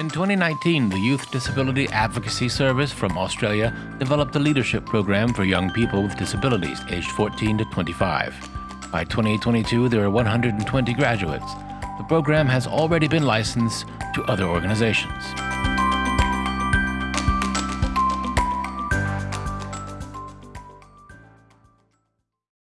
In 2019, the Youth Disability Advocacy Service from Australia developed a leadership program for young people with disabilities aged 14 to 25. By 2022, there are 120 graduates. The program has already been licensed to other organizations.